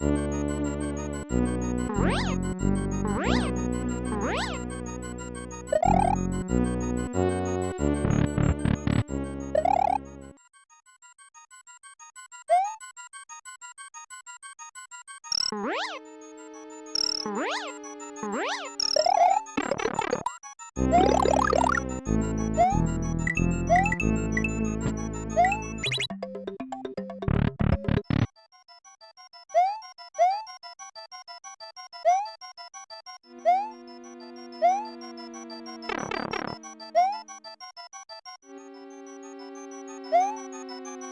Woo! Beep!